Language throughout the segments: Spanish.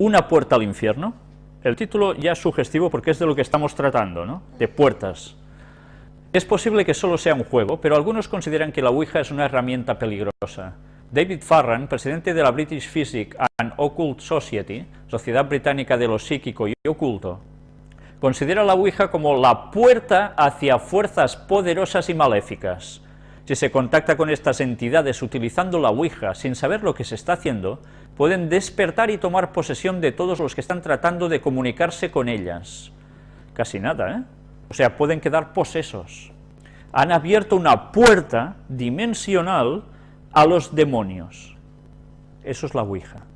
una puerta al infierno. El título ya es sugestivo porque es de lo que estamos tratando, ¿no? De puertas. Es posible que solo sea un juego, pero algunos consideran que la Ouija es una herramienta peligrosa. David Farran, presidente de la British Physic and Occult Society, Sociedad Británica de lo Psíquico y Oculto, considera la Ouija como la puerta hacia fuerzas poderosas y maléficas. Si se contacta con estas entidades utilizando la Ouija sin saber lo que se está haciendo, pueden despertar y tomar posesión de todos los que están tratando de comunicarse con ellas. Casi nada, ¿eh? O sea, pueden quedar posesos. Han abierto una puerta dimensional a los demonios. Eso es la Ouija.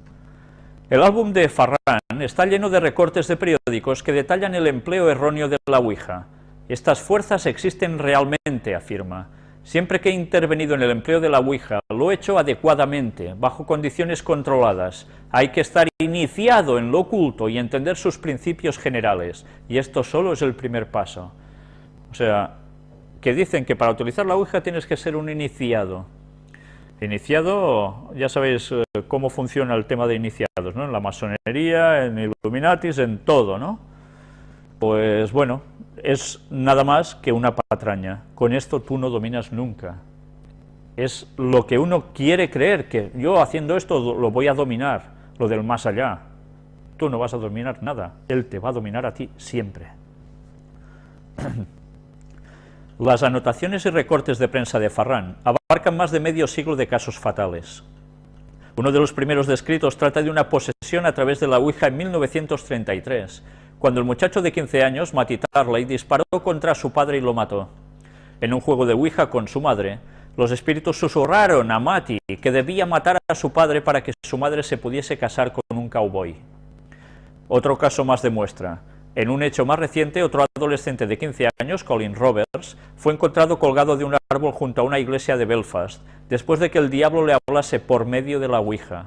El álbum de Farran está lleno de recortes de periódicos que detallan el empleo erróneo de la Ouija. Estas fuerzas existen realmente, afirma. Siempre que he intervenido en el empleo de la Ouija, lo he hecho adecuadamente, bajo condiciones controladas. Hay que estar iniciado en lo oculto y entender sus principios generales, y esto solo es el primer paso. O sea, que dicen que para utilizar la Ouija tienes que ser un iniciado. Iniciado, ya sabéis eh, cómo funciona el tema de iniciados, ¿no? En la masonería, en Illuminatis, en todo, ¿no? Pues bueno, es nada más que una patraña. Con esto tú no dominas nunca. Es lo que uno quiere creer, que yo haciendo esto lo voy a dominar, lo del más allá. Tú no vas a dominar nada, él te va a dominar a ti siempre. Las anotaciones y recortes de prensa de Farran abarcan más de medio siglo de casos fatales. Uno de los primeros descritos trata de una posesión a través de la Ouija en 1933, cuando el muchacho de 15 años, Matty Tarley, disparó contra su padre y lo mató. En un juego de Ouija con su madre, los espíritus susurraron a Matty que debía matar a su padre para que su madre se pudiese casar con un cowboy. Otro caso más demuestra, en un hecho más reciente, otro adolescente de 15 años, Colin Roberts, fue encontrado colgado de un árbol junto a una iglesia de Belfast, después de que el diablo le hablase por medio de la Ouija.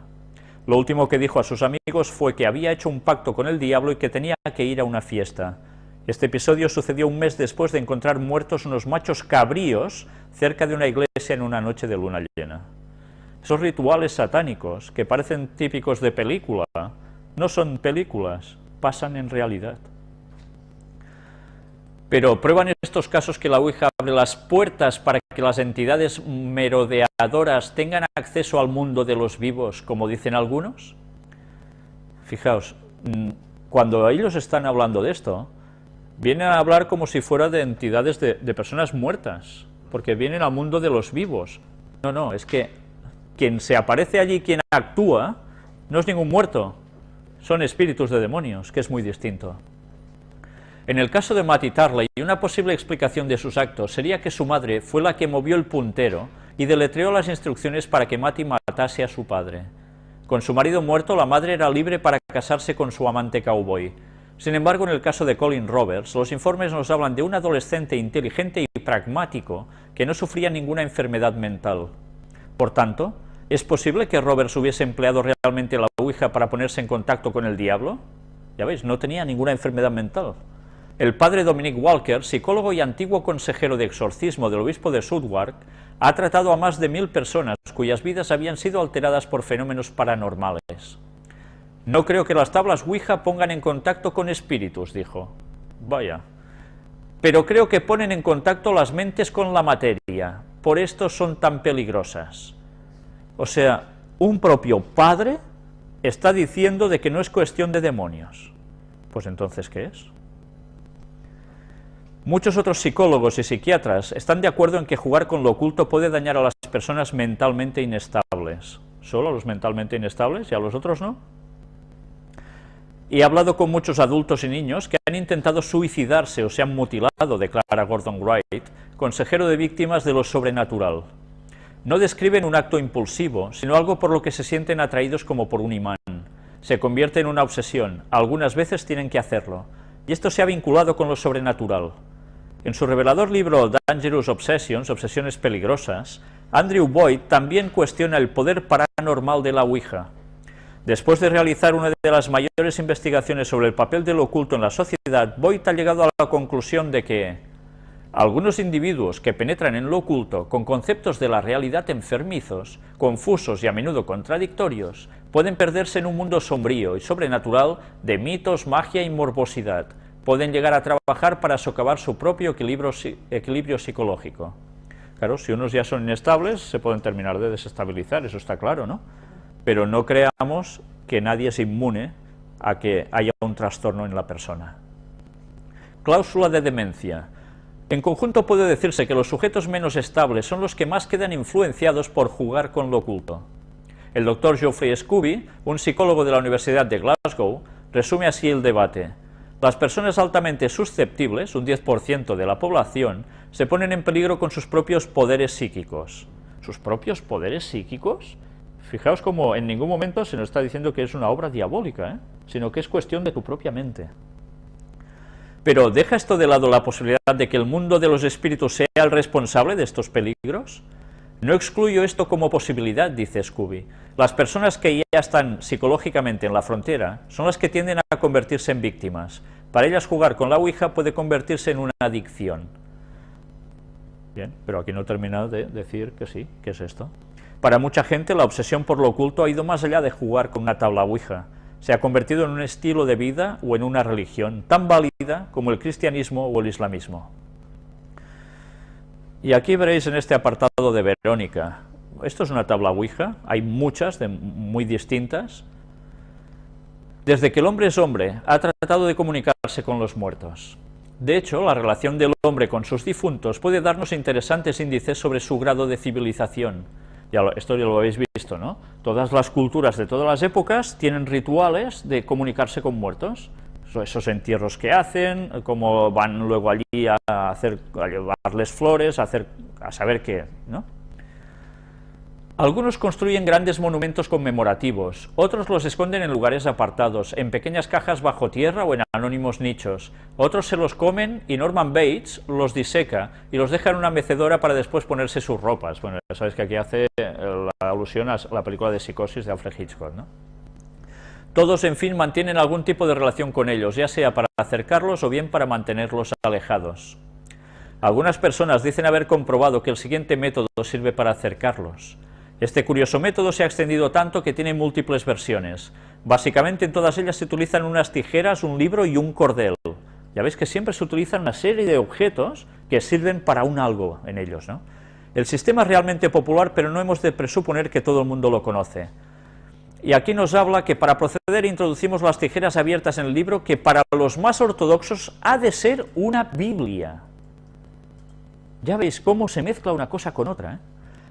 Lo último que dijo a sus amigos fue que había hecho un pacto con el diablo y que tenía que ir a una fiesta. Este episodio sucedió un mes después de encontrar muertos unos machos cabríos cerca de una iglesia en una noche de luna llena. Esos rituales satánicos, que parecen típicos de película, no son películas, pasan en realidad. Pero prueban estos casos que la Ouija las puertas para que las entidades merodeadoras tengan acceso al mundo de los vivos, como dicen algunos. Fijaos, mm, cuando ellos están hablando de esto, vienen a hablar como si fuera de entidades de, de personas muertas, porque vienen al mundo de los vivos. No, no, es que quien se aparece allí, quien actúa, no es ningún muerto, son espíritus de demonios, que es muy distinto. En el caso de Matty Tarley, una posible explicación de sus actos sería que su madre fue la que movió el puntero y deletreó las instrucciones para que Matty matase a su padre. Con su marido muerto, la madre era libre para casarse con su amante cowboy. Sin embargo, en el caso de Colin Roberts, los informes nos hablan de un adolescente inteligente y pragmático que no sufría ninguna enfermedad mental. Por tanto, ¿es posible que Roberts hubiese empleado realmente la Ouija para ponerse en contacto con el diablo? Ya veis, no tenía ninguna enfermedad mental. El padre Dominic Walker, psicólogo y antiguo consejero de exorcismo del obispo de Southwark, ha tratado a más de mil personas cuyas vidas habían sido alteradas por fenómenos paranormales. No creo que las tablas Ouija pongan en contacto con espíritus, dijo. Vaya. Pero creo que ponen en contacto las mentes con la materia, por esto son tan peligrosas. O sea, un propio padre está diciendo de que no es cuestión de demonios. Pues entonces, ¿qué es? Muchos otros psicólogos y psiquiatras están de acuerdo en que jugar con lo oculto puede dañar a las personas mentalmente inestables. ¿Solo a los mentalmente inestables y a los otros no? He hablado con muchos adultos y niños que han intentado suicidarse o se han mutilado, declara Gordon Wright, consejero de víctimas de lo sobrenatural. No describen un acto impulsivo, sino algo por lo que se sienten atraídos como por un imán. Se convierte en una obsesión, algunas veces tienen que hacerlo, y esto se ha vinculado con lo sobrenatural. En su revelador libro Dangerous Obsessions, Obsesiones Peligrosas, Andrew Boyd también cuestiona el poder paranormal de la Ouija. Después de realizar una de las mayores investigaciones sobre el papel del oculto en la sociedad, Boyd ha llegado a la conclusión de que Algunos individuos que penetran en lo oculto con conceptos de la realidad enfermizos, confusos y a menudo contradictorios, pueden perderse en un mundo sombrío y sobrenatural de mitos, magia y morbosidad. Pueden llegar a trabajar para socavar su propio equilibrio, psicológico. Claro, si unos ya son inestables, se pueden terminar de desestabilizar, eso está claro, ¿no? Pero no creamos que nadie es inmune a que haya un trastorno en la persona. Cláusula de demencia. En conjunto puede decirse que los sujetos menos estables son los que más quedan influenciados por jugar con lo oculto. El doctor Geoffrey Scooby, un psicólogo de la Universidad de Glasgow, resume así el debate. Las personas altamente susceptibles, un 10% de la población, se ponen en peligro con sus propios poderes psíquicos. ¿Sus propios poderes psíquicos? Fijaos como en ningún momento se nos está diciendo que es una obra diabólica, ¿eh? sino que es cuestión de tu propia mente. Pero ¿deja esto de lado la posibilidad de que el mundo de los espíritus sea el responsable de estos peligros? No excluyo esto como posibilidad, dice Scooby. Las personas que ya están psicológicamente en la frontera son las que tienden a convertirse en víctimas. Para ellas jugar con la Ouija puede convertirse en una adicción. Bien, pero aquí no he terminado de decir que sí, ¿qué es esto? Para mucha gente la obsesión por lo oculto ha ido más allá de jugar con una tabla Ouija se ha convertido en un estilo de vida o en una religión tan válida como el cristianismo o el islamismo. Y aquí veréis en este apartado de Verónica, esto es una tabla Ouija, hay muchas, de, muy distintas. Desde que el hombre es hombre, ha tratado de comunicarse con los muertos. De hecho, la relación del hombre con sus difuntos puede darnos interesantes índices sobre su grado de civilización, ya esto ya lo habéis visto, ¿no? Todas las culturas de todas las épocas tienen rituales de comunicarse con muertos. Esos entierros que hacen, cómo van luego allí a, hacer, a llevarles flores, a, hacer, a saber qué, ¿no? Algunos construyen grandes monumentos conmemorativos, otros los esconden en lugares apartados, en pequeñas cajas bajo tierra o en anónimos nichos. Otros se los comen y Norman Bates los diseca y los deja en una mecedora para después ponerse sus ropas. Bueno, ya sabéis que aquí hace la alusión a la película de Psicosis de Alfred Hitchcock, ¿no? Todos, en fin, mantienen algún tipo de relación con ellos, ya sea para acercarlos o bien para mantenerlos alejados. Algunas personas dicen haber comprobado que el siguiente método sirve para acercarlos. Este curioso método se ha extendido tanto que tiene múltiples versiones. Básicamente en todas ellas se utilizan unas tijeras, un libro y un cordel. Ya veis que siempre se utilizan una serie de objetos que sirven para un algo en ellos. ¿no? El sistema es realmente popular, pero no hemos de presuponer que todo el mundo lo conoce. Y aquí nos habla que para proceder introducimos las tijeras abiertas en el libro, que para los más ortodoxos ha de ser una Biblia. Ya veis cómo se mezcla una cosa con otra. ¿eh?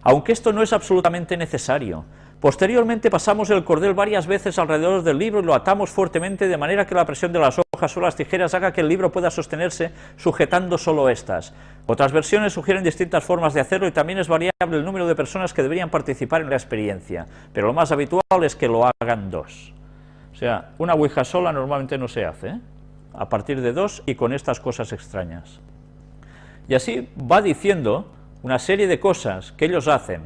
aunque esto no es absolutamente necesario. Posteriormente pasamos el cordel varias veces alrededor del libro y lo atamos fuertemente de manera que la presión de las hojas o las tijeras haga que el libro pueda sostenerse sujetando solo estas. Otras versiones sugieren distintas formas de hacerlo y también es variable el número de personas que deberían participar en la experiencia, pero lo más habitual es que lo hagan dos. O sea, una ouija sola normalmente no se hace, ¿eh? a partir de dos y con estas cosas extrañas. Y así va diciendo una serie de cosas que ellos hacen.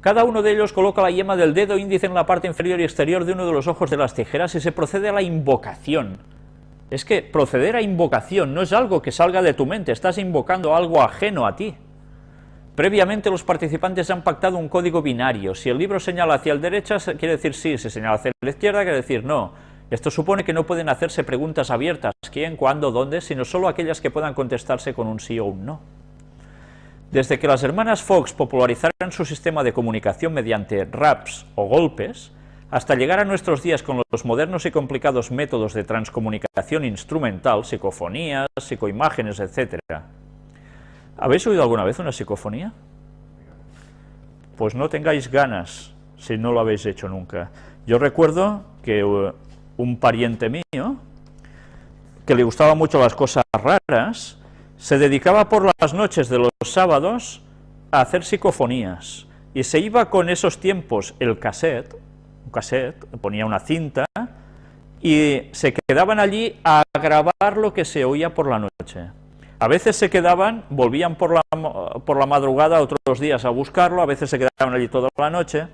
Cada uno de ellos coloca la yema del dedo índice en la parte inferior y exterior de uno de los ojos de las tijeras y se procede a la invocación. Es que proceder a invocación no es algo que salga de tu mente, estás invocando algo ajeno a ti. Previamente los participantes han pactado un código binario. Si el libro señala hacia la derecha, quiere decir sí, si señala hacia la izquierda, quiere decir no. Esto supone que no pueden hacerse preguntas abiertas, quién, cuándo, dónde, sino solo aquellas que puedan contestarse con un sí o un no. Desde que las hermanas Fox popularizaron su sistema de comunicación mediante raps o golpes, hasta llegar a nuestros días con los modernos y complicados métodos de transcomunicación instrumental, psicofonías, psicoimágenes, etc. ¿Habéis oído alguna vez una psicofonía? Pues no tengáis ganas si no lo habéis hecho nunca. Yo recuerdo que uh, un pariente mío, que le gustaban mucho las cosas raras, se dedicaba por las noches de los sábados a hacer psicofonías y se iba con esos tiempos el cassette, un cassette, ponía una cinta y se quedaban allí a grabar lo que se oía por la noche. A veces se quedaban, volvían por la, por la madrugada otros días a buscarlo, a veces se quedaban allí toda la noche.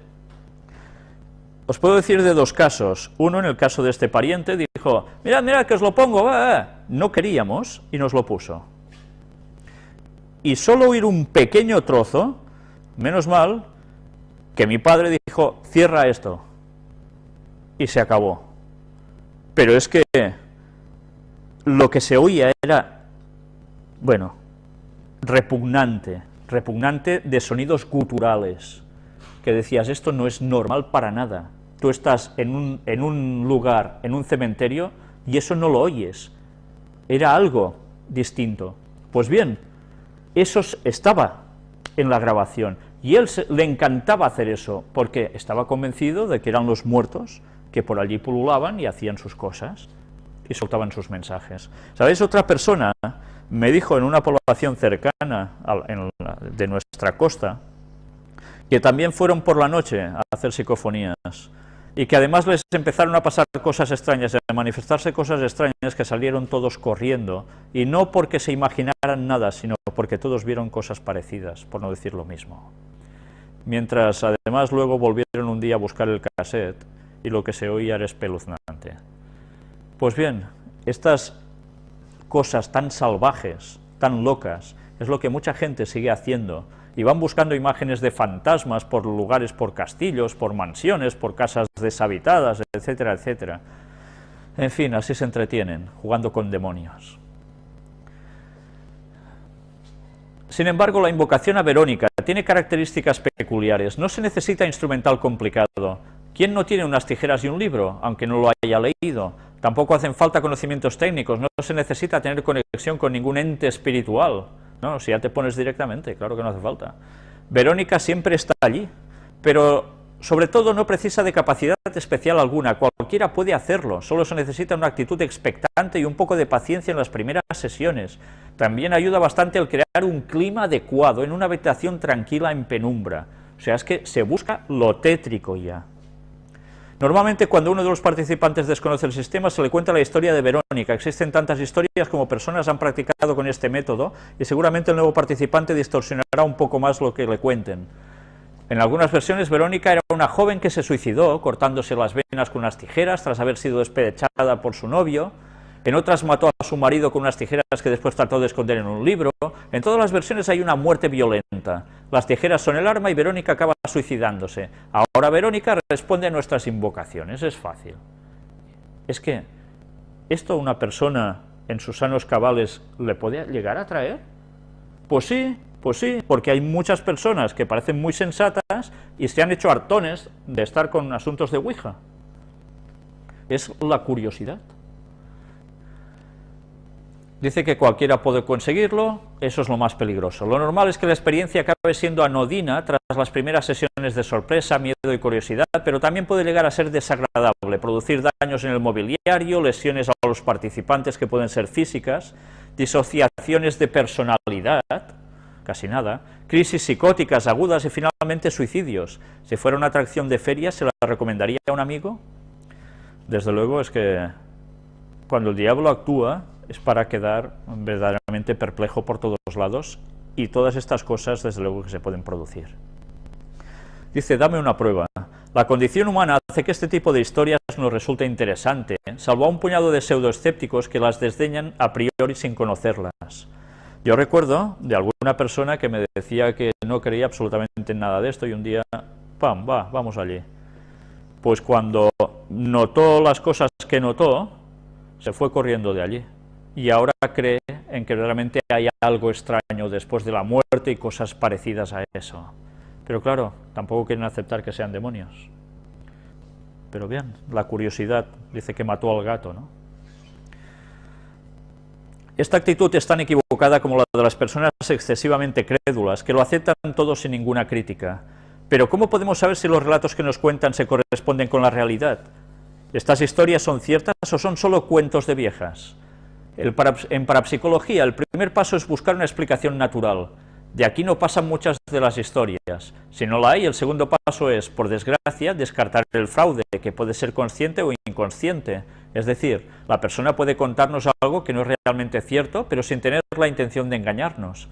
Os puedo decir de dos casos. Uno, en el caso de este pariente, dijo, mirad, mirad, que os lo pongo, no queríamos, y nos lo puso. Y solo oír un pequeño trozo, menos mal que mi padre dijo, cierra esto, y se acabó. Pero es que lo que se oía era, bueno, repugnante, repugnante de sonidos guturales, que decías, esto no es normal para nada. Tú estás en un, en un lugar, en un cementerio, y eso no lo oyes. Era algo distinto. Pues bien, eso estaba en la grabación, y él le encantaba hacer eso, porque estaba convencido de que eran los muertos que por allí pululaban y hacían sus cosas, y soltaban sus mensajes. ¿Sabéis? Otra persona me dijo en una población cercana de nuestra costa, que también fueron por la noche a hacer psicofonías, y que además les empezaron a pasar cosas extrañas, a manifestarse cosas extrañas que salieron todos corriendo, y no porque se imaginaran nada, sino porque todos vieron cosas parecidas, por no decir lo mismo. Mientras además luego volvieron un día a buscar el cassette, y lo que se oía era espeluznante. Pues bien, estas cosas tan salvajes, tan locas, es lo que mucha gente sigue haciendo, y van buscando imágenes de fantasmas por lugares, por castillos, por mansiones, por casas deshabitadas, etcétera, etcétera. En fin, así se entretienen, jugando con demonios. Sin embargo, la invocación a Verónica tiene características peculiares. No se necesita instrumental complicado. ¿Quién no tiene unas tijeras y un libro, aunque no lo haya leído? Tampoco hacen falta conocimientos técnicos, no se necesita tener conexión con ningún ente espiritual. No, si ya te pones directamente, claro que no hace falta. Verónica siempre está allí, pero sobre todo no precisa de capacidad especial alguna, cualquiera puede hacerlo, solo se necesita una actitud expectante y un poco de paciencia en las primeras sesiones. También ayuda bastante el crear un clima adecuado en una habitación tranquila en penumbra. O sea, es que se busca lo tétrico ya. Normalmente cuando uno de los participantes desconoce el sistema se le cuenta la historia de Verónica. Existen tantas historias como personas han practicado con este método y seguramente el nuevo participante distorsionará un poco más lo que le cuenten. En algunas versiones Verónica era una joven que se suicidó cortándose las venas con unas tijeras tras haber sido despechada por su novio, en otras mató a su marido con unas tijeras que después trató de esconder en un libro, en todas las versiones hay una muerte violenta, las tijeras son el arma y Verónica acaba suicidándose, ahora Verónica responde a nuestras invocaciones, es fácil. Es que, ¿esto una persona en sus sanos cabales le puede llegar a traer? Pues sí, pues sí, porque hay muchas personas que parecen muy sensatas y se han hecho hartones de estar con asuntos de Ouija. Es la curiosidad. Dice que cualquiera puede conseguirlo, eso es lo más peligroso. Lo normal es que la experiencia acabe siendo anodina tras las primeras sesiones de sorpresa, miedo y curiosidad, pero también puede llegar a ser desagradable, producir daños en el mobiliario, lesiones a los participantes que pueden ser físicas, disociaciones de personalidad, casi nada, crisis psicóticas agudas y finalmente suicidios. Si fuera una atracción de feria, ¿se la recomendaría a un amigo? Desde luego es que cuando el diablo actúa, es para quedar verdaderamente perplejo por todos los lados y todas estas cosas desde luego que se pueden producir. Dice, dame una prueba. La condición humana hace que este tipo de historias nos resulte interesante, salvo a un puñado de pseudoescépticos que las desdeñan a priori sin conocerlas. Yo recuerdo de alguna persona que me decía que no creía absolutamente en nada de esto y un día, ¡pam!, va, vamos allí. Pues cuando notó las cosas que notó, se fue corriendo de allí y ahora cree en que realmente hay algo extraño después de la muerte y cosas parecidas a eso. Pero claro, tampoco quieren aceptar que sean demonios. Pero bien, la curiosidad dice que mató al gato, ¿no? Esta actitud es tan equivocada como la de las personas excesivamente crédulas, que lo aceptan todo sin ninguna crítica. Pero ¿cómo podemos saber si los relatos que nos cuentan se corresponden con la realidad? ¿Estas historias son ciertas o son solo cuentos de viejas? En parapsicología, el primer paso es buscar una explicación natural. De aquí no pasan muchas de las historias. Si no la hay, el segundo paso es, por desgracia, descartar el fraude, que puede ser consciente o inconsciente. Es decir, la persona puede contarnos algo que no es realmente cierto, pero sin tener la intención de engañarnos.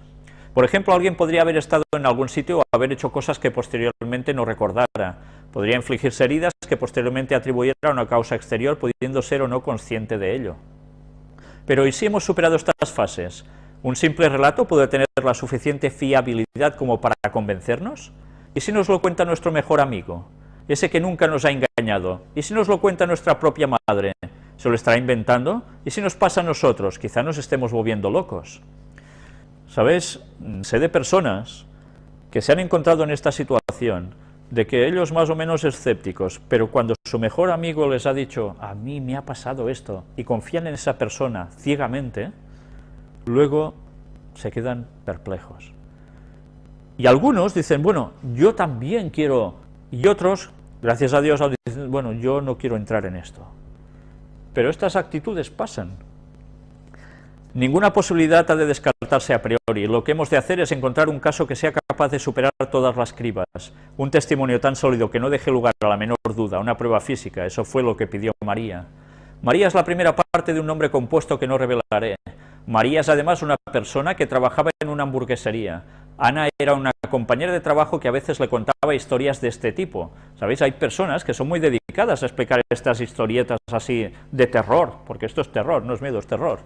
Por ejemplo, alguien podría haber estado en algún sitio o haber hecho cosas que posteriormente no recordara. Podría infligirse heridas que posteriormente atribuyera a una causa exterior, pudiendo ser o no consciente de ello. Pero ¿y si hemos superado estas fases? ¿Un simple relato puede tener la suficiente fiabilidad como para convencernos? ¿Y si nos lo cuenta nuestro mejor amigo? Ese que nunca nos ha engañado. ¿Y si nos lo cuenta nuestra propia madre? ¿Se lo estará inventando? ¿Y si nos pasa a nosotros? Quizá nos estemos volviendo locos. ¿Sabes? Sé de personas que se han encontrado en esta situación, de que ellos más o menos escépticos, pero cuando su mejor amigo les ha dicho, a mí me ha pasado esto, y confían en esa persona ciegamente, luego se quedan perplejos. Y algunos dicen, bueno, yo también quiero, y otros, gracias a Dios, dicen, bueno, yo no quiero entrar en esto. Pero estas actitudes pasan. Ninguna posibilidad ha de descartarse a priori. Lo que hemos de hacer es encontrar un caso que sea capaz de superar todas las cribas. Un testimonio tan sólido que no deje lugar a la menor duda, una prueba física. Eso fue lo que pidió María. María es la primera parte de un nombre compuesto que no revelaré. María es además una persona que trabajaba en una hamburguesería. Ana era una compañera de trabajo que a veces le contaba historias de este tipo. ¿Sabéis? Hay personas que son muy dedicadas a explicar estas historietas así de terror, porque esto es terror, no es miedo, es terror.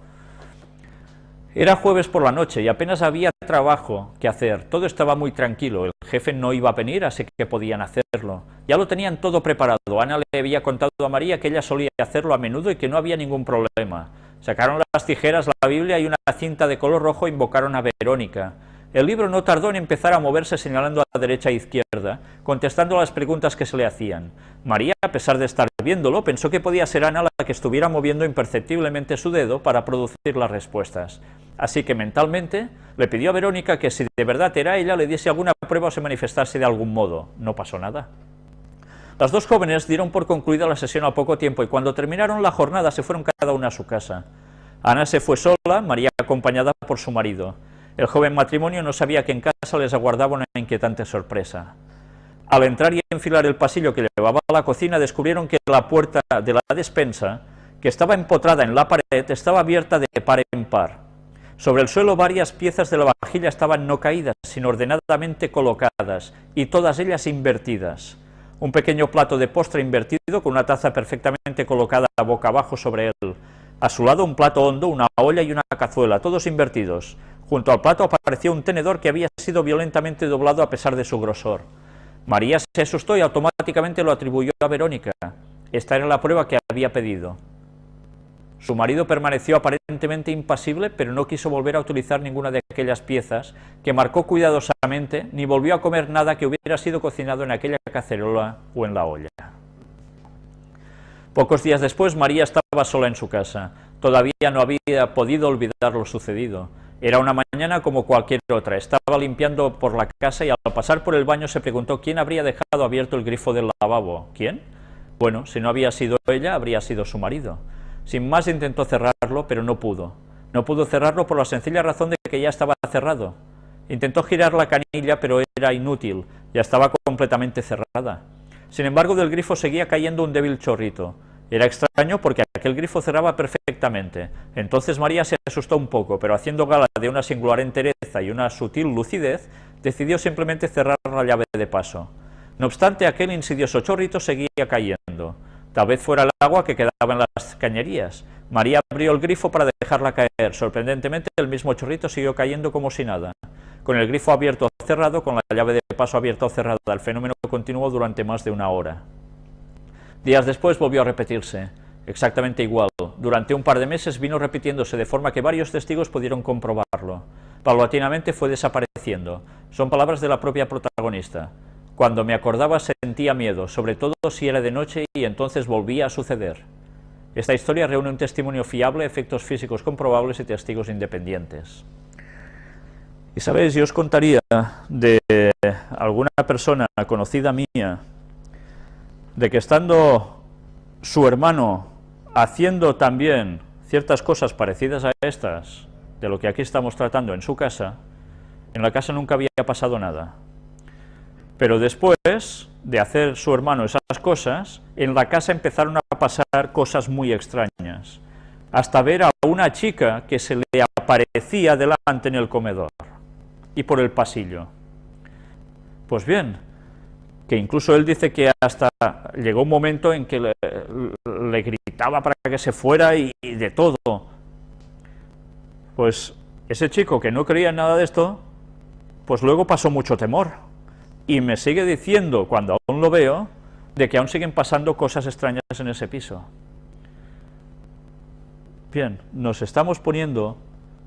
Era jueves por la noche y apenas había trabajo que hacer, todo estaba muy tranquilo, el jefe no iba a venir, así que podían hacerlo. Ya lo tenían todo preparado, Ana le había contado a María que ella solía hacerlo a menudo y que no había ningún problema. Sacaron las tijeras, la Biblia y una cinta de color rojo invocaron a Verónica. El libro no tardó en empezar a moverse señalando a derecha e izquierda, contestando a las preguntas que se le hacían. María, a pesar de estar viéndolo, pensó que podía ser Ana la que estuviera moviendo imperceptiblemente su dedo para producir las respuestas. Así que mentalmente le pidió a Verónica que si de verdad era ella le diese alguna prueba o se manifestase de algún modo. No pasó nada. Las dos jóvenes dieron por concluida la sesión a poco tiempo y cuando terminaron la jornada se fueron cada una a su casa. Ana se fue sola, María acompañada por su marido. El joven matrimonio no sabía que en casa les aguardaba una inquietante sorpresa. Al entrar y enfilar el pasillo que llevaba a la cocina, descubrieron que la puerta de la despensa, que estaba empotrada en la pared, estaba abierta de par en par. Sobre el suelo varias piezas de la vajilla estaban no caídas, sino ordenadamente colocadas, y todas ellas invertidas un pequeño plato de postre invertido con una taza perfectamente colocada boca abajo sobre él. A su lado un plato hondo, una olla y una cazuela, todos invertidos. Junto al plato apareció un tenedor que había sido violentamente doblado a pesar de su grosor. María se asustó y automáticamente lo atribuyó a Verónica. Esta era la prueba que había pedido. Su marido permaneció aparentemente impasible, pero no quiso volver a utilizar ninguna de aquellas piezas, que marcó cuidadosamente, ni volvió a comer nada que hubiera sido cocinado en aquella cacerola o en la olla. Pocos días después, María estaba sola en su casa. Todavía no había podido olvidar lo sucedido. Era una mañana como cualquier otra. Estaba limpiando por la casa y al pasar por el baño se preguntó quién habría dejado abierto el grifo del lavabo. ¿Quién? Bueno, si no había sido ella, habría sido su marido. Sin más intentó cerrarlo, pero no pudo. No pudo cerrarlo por la sencilla razón de que ya estaba cerrado. Intentó girar la canilla, pero era inútil, ya estaba completamente cerrada. Sin embargo, del grifo seguía cayendo un débil chorrito. Era extraño porque aquel grifo cerraba perfectamente. Entonces María se asustó un poco, pero haciendo gala de una singular entereza y una sutil lucidez, decidió simplemente cerrar la llave de paso. No obstante, aquel insidioso chorrito seguía cayendo. Tal vez fuera el agua que quedaba en las cañerías. María abrió el grifo para dejarla caer. Sorprendentemente, el mismo chorrito siguió cayendo como si nada. Con el grifo abierto o cerrado, con la llave de paso abierta o cerrada, el fenómeno continuó durante más de una hora. Días después volvió a repetirse, exactamente igual. Durante un par de meses vino repitiéndose de forma que varios testigos pudieron comprobarlo. Paulatinamente fue desapareciendo. Son palabras de la propia protagonista. Cuando me acordaba sentía miedo, sobre todo si era de noche y entonces volvía a suceder. Esta historia reúne un testimonio fiable, efectos físicos comprobables y testigos independientes. Y sabéis, yo os contaría de alguna persona conocida mía, de que estando su hermano haciendo también ciertas cosas parecidas a estas, de lo que aquí estamos tratando en su casa, en la casa nunca había pasado nada. Pero después de hacer su hermano esas cosas, en la casa empezaron a pasar cosas muy extrañas, hasta ver a una chica que se le aparecía delante en el comedor y por el pasillo. Pues bien, que incluso él dice que hasta llegó un momento en que le, gritaba para que se fuera y, y de todo. Pues Ese chico que no creía en nada de esto, pues luego pasó mucho temor, y me sigue diciendo, cuando aún lo veo, de que aún siguen pasando cosas extrañas en ese piso. Bien, nos estamos poniendo,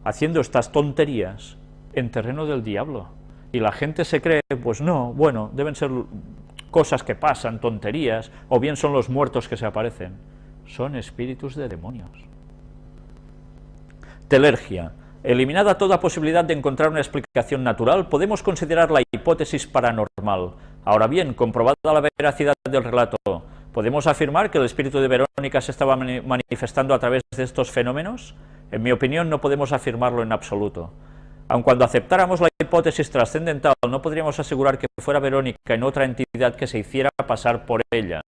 haciendo estas tonterías en terreno del diablo, y la gente se cree, pues no, bueno, deben ser cosas que pasan, tonterías, o bien son los muertos que se aparecen. Son espíritus de demonios. Telergia. Eliminada toda posibilidad de encontrar una explicación natural, podemos considerar la hipótesis paranormal. Ahora bien, comprobada la veracidad del relato, ¿podemos afirmar que el espíritu de Verónica se estaba manifestando a través de estos fenómenos? En mi opinión, no podemos afirmarlo en absoluto. Aun cuando aceptáramos la hipótesis trascendental, no podríamos asegurar que fuera Verónica en otra entidad que se hiciera pasar por ella.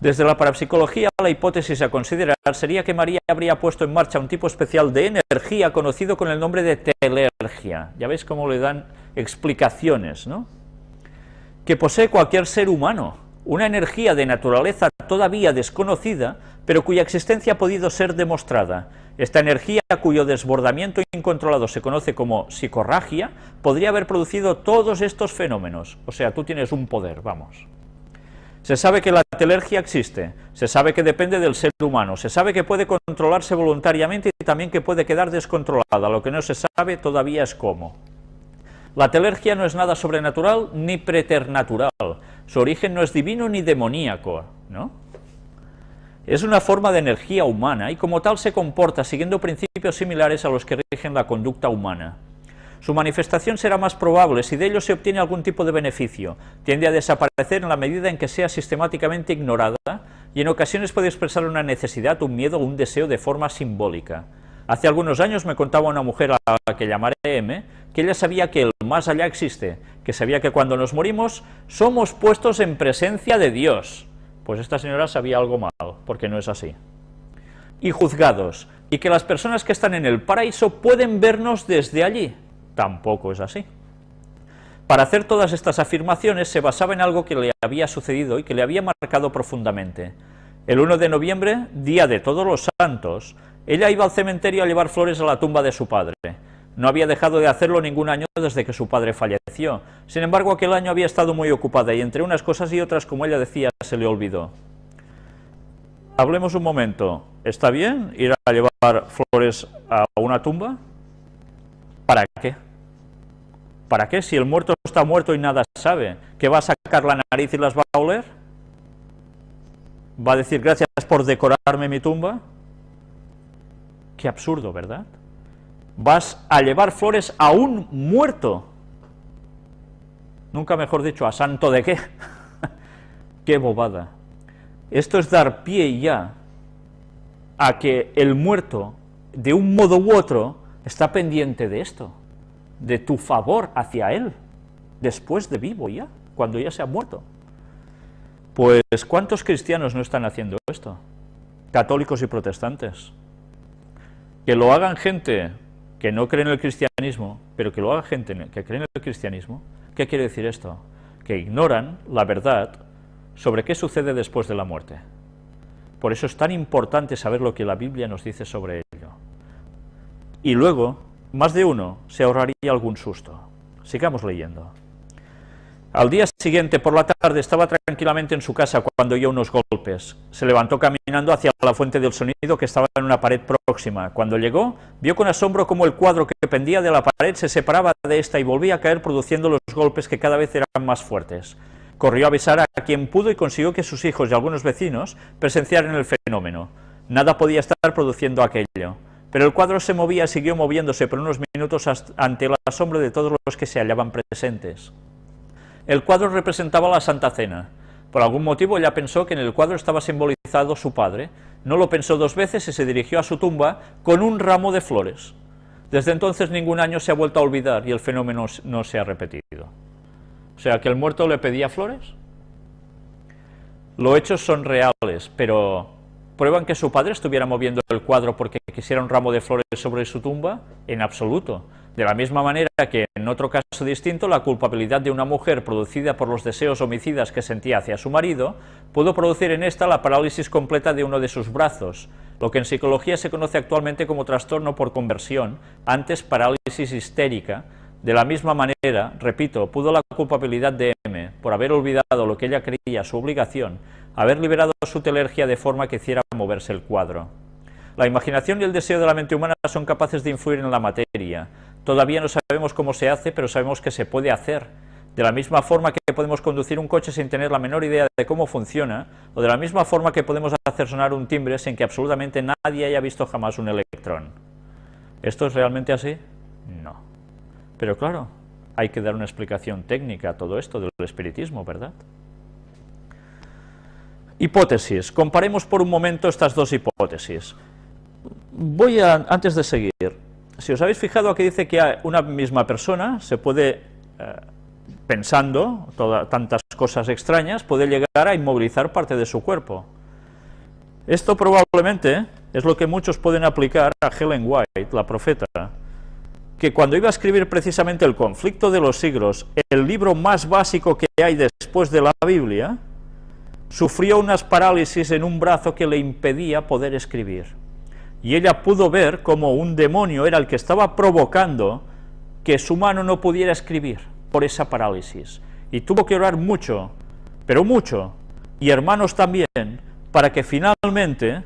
Desde la parapsicología, la hipótesis a considerar sería que María habría puesto en marcha un tipo especial de energía conocido con el nombre de telergia. Ya veis cómo le dan explicaciones, ¿no? Que posee cualquier ser humano, una energía de naturaleza todavía desconocida, pero cuya existencia ha podido ser demostrada, esta energía, cuyo desbordamiento incontrolado se conoce como psicorragia, podría haber producido todos estos fenómenos. O sea, tú tienes un poder, vamos. Se sabe que la telergia existe, se sabe que depende del ser humano, se sabe que puede controlarse voluntariamente y también que puede quedar descontrolada, lo que no se sabe todavía es cómo. La telergia no es nada sobrenatural ni preternatural, su origen no es divino ni demoníaco, ¿no? Es una forma de energía humana y como tal se comporta siguiendo principios similares a los que rigen la conducta humana. Su manifestación será más probable si de ello se obtiene algún tipo de beneficio, tiende a desaparecer en la medida en que sea sistemáticamente ignorada y en ocasiones puede expresar una necesidad, un miedo o un deseo de forma simbólica. Hace algunos años me contaba una mujer a la que llamaré M, que ella sabía que el más allá existe, que sabía que cuando nos morimos somos puestos en presencia de Dios, pues esta señora sabía algo mal, porque no es así. Y juzgados, y que las personas que están en el paraíso pueden vernos desde allí, tampoco es así. Para hacer todas estas afirmaciones se basaba en algo que le había sucedido y que le había marcado profundamente. El 1 de noviembre, día de todos los santos, ella iba al cementerio a llevar flores a la tumba de su padre. No había dejado de hacerlo ningún año desde que su padre falleció. Sin embargo, aquel año había estado muy ocupada y entre unas cosas y otras, como ella decía, se le olvidó. Hablemos un momento. ¿Está bien ir a llevar flores a una tumba? ¿Para qué? ¿Para qué? Si el muerto está muerto y nada sabe, ¿qué va a sacar la nariz y las va a oler? ¿Va a decir gracias por decorarme mi tumba? Qué absurdo, ¿verdad? vas a llevar flores a un muerto. Nunca mejor dicho, ¿a santo de qué? qué bobada. Esto es dar pie ya a que el muerto, de un modo u otro, está pendiente de esto, de tu favor hacia él, después de vivo ya, cuando ya se ha muerto. Pues, ¿cuántos cristianos no están haciendo esto? Católicos y protestantes. Que lo hagan gente que no creen en el cristianismo, pero que lo haga gente que cree en el cristianismo, ¿qué quiere decir esto? Que ignoran la verdad sobre qué sucede después de la muerte. Por eso es tan importante saber lo que la Biblia nos dice sobre ello. Y luego, más de uno se ahorraría algún susto. Sigamos leyendo. Al día siguiente, por la tarde, estaba tranquilamente en su casa cuando oyó unos golpes. Se levantó caminando hacia la fuente del sonido que estaba en una pared próxima. Cuando llegó, vio con asombro cómo el cuadro que pendía de la pared se separaba de esta y volvía a caer produciendo los golpes que cada vez eran más fuertes. Corrió a avisar a quien pudo y consiguió que sus hijos y algunos vecinos presenciaran el fenómeno. Nada podía estar produciendo aquello. Pero el cuadro se movía siguió moviéndose por unos minutos ante el asombro de todos los que se hallaban presentes. El cuadro representaba la Santa Cena. Por algún motivo ella pensó que en el cuadro estaba simbolizado su padre, no lo pensó dos veces y se dirigió a su tumba con un ramo de flores. Desde entonces ningún año se ha vuelto a olvidar y el fenómeno no se ha repetido. O sea, que el muerto le pedía flores. Los hechos son reales, pero ¿prueban que su padre estuviera moviendo el cuadro porque quisiera un ramo de flores sobre su tumba? En absoluto. De la misma manera que en otro caso distinto, la culpabilidad de una mujer producida por los deseos homicidas que sentía hacia su marido, pudo producir en esta la parálisis completa de uno de sus brazos, lo que en psicología se conoce actualmente como trastorno por conversión, antes parálisis histérica. De la misma manera, repito, pudo la culpabilidad de M, por haber olvidado lo que ella creía su obligación, haber liberado su telergia de forma que hiciera moverse el cuadro. La imaginación y el deseo de la mente humana son capaces de influir en la materia, Todavía no sabemos cómo se hace, pero sabemos que se puede hacer. De la misma forma que podemos conducir un coche sin tener la menor idea de cómo funciona, o de la misma forma que podemos hacer sonar un timbre sin que absolutamente nadie haya visto jamás un electrón. ¿Esto es realmente así? No. Pero claro, hay que dar una explicación técnica a todo esto del espiritismo, ¿verdad? Hipótesis. Comparemos por un momento estas dos hipótesis. Voy a, antes de seguir, si os habéis fijado, aquí dice que una misma persona se puede, eh, pensando tantas cosas extrañas, puede llegar a inmovilizar parte de su cuerpo. Esto probablemente es lo que muchos pueden aplicar a Helen White, la profeta, que cuando iba a escribir precisamente el conflicto de los siglos, el libro más básico que hay después de la Biblia, sufrió unas parálisis en un brazo que le impedía poder escribir y ella pudo ver cómo un demonio era el que estaba provocando que su mano no pudiera escribir por esa parálisis. Y tuvo que orar mucho, pero mucho, y hermanos también, para que finalmente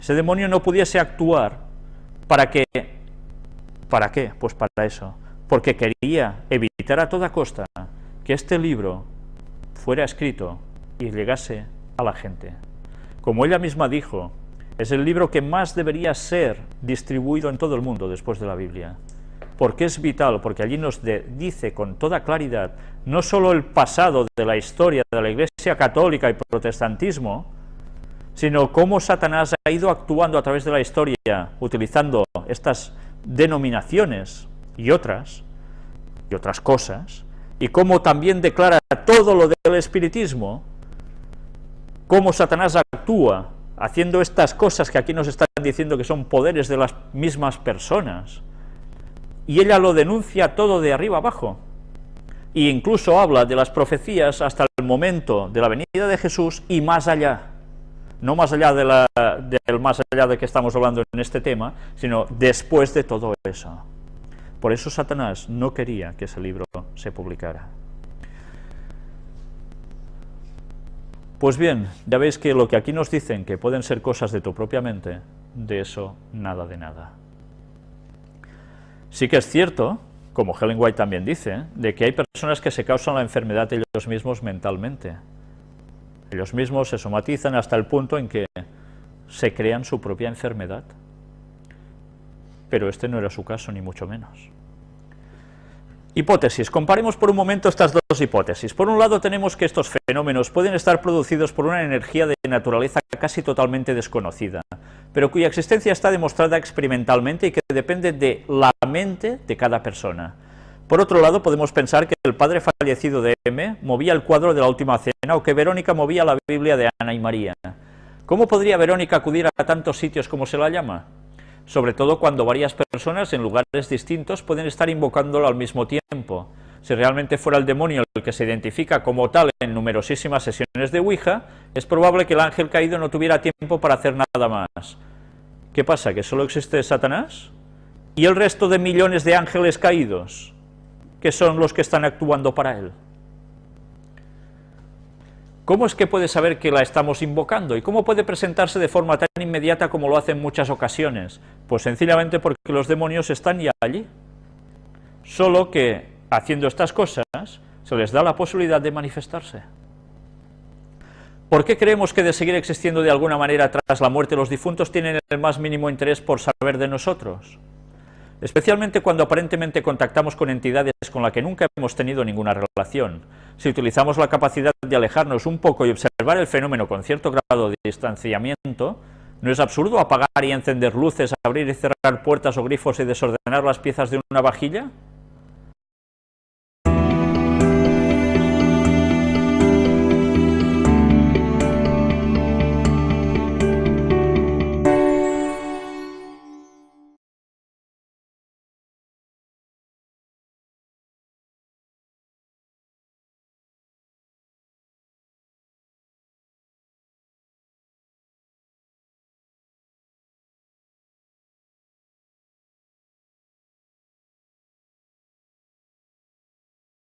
ese demonio no pudiese actuar. ¿Para qué? ¿Para qué? Pues para eso. Porque quería evitar a toda costa que este libro fuera escrito y llegase a la gente. Como ella misma dijo, es el libro que más debería ser distribuido en todo el mundo después de la Biblia. Porque es vital, porque allí nos dice con toda claridad no solo el pasado de la historia de la Iglesia católica y protestantismo, sino cómo Satanás ha ido actuando a través de la historia, utilizando estas denominaciones y otras, y otras cosas, y cómo también declara todo lo del espiritismo, cómo Satanás actúa haciendo estas cosas que aquí nos están diciendo que son poderes de las mismas personas. Y ella lo denuncia todo de arriba abajo. E incluso habla de las profecías hasta el momento de la venida de Jesús y más allá. No más allá de la, del más allá de que estamos hablando en este tema, sino después de todo eso. Por eso Satanás no quería que ese libro se publicara. Pues bien, ya veis que lo que aquí nos dicen que pueden ser cosas de tu propia mente, de eso nada de nada. Sí que es cierto, como Helen White también dice, de que hay personas que se causan la enfermedad ellos mismos mentalmente. Ellos mismos se somatizan hasta el punto en que se crean su propia enfermedad. Pero este no era su caso, ni mucho menos. Hipótesis. Comparemos por un momento estas dos hipótesis. Por un lado tenemos que estos fenómenos pueden estar producidos por una energía de naturaleza casi totalmente desconocida, pero cuya existencia está demostrada experimentalmente y que depende de la mente de cada persona. Por otro lado, podemos pensar que el padre fallecido de M movía el cuadro de la última cena o que Verónica movía la Biblia de Ana y María. ¿Cómo podría Verónica acudir a tantos sitios como se la llama? sobre todo cuando varias personas en lugares distintos pueden estar invocándolo al mismo tiempo. Si realmente fuera el demonio el que se identifica como tal en numerosísimas sesiones de Ouija, es probable que el ángel caído no tuviera tiempo para hacer nada más. ¿Qué pasa? ¿Que solo existe Satanás? ¿Y el resto de millones de ángeles caídos? Que son los que están actuando para él? ¿Cómo es que puede saber que la estamos invocando? ¿Y cómo puede presentarse de forma tan inmediata como lo hace en muchas ocasiones? Pues sencillamente porque los demonios están ya allí. Solo que, haciendo estas cosas, se les da la posibilidad de manifestarse. ¿Por qué creemos que de seguir existiendo de alguna manera tras la muerte los difuntos tienen el más mínimo interés por saber de nosotros? Especialmente cuando aparentemente contactamos con entidades con las que nunca hemos tenido ninguna relación. Si utilizamos la capacidad de alejarnos un poco y observar el fenómeno con cierto grado de distanciamiento, ¿no es absurdo apagar y encender luces, abrir y cerrar puertas o grifos y desordenar las piezas de una vajilla?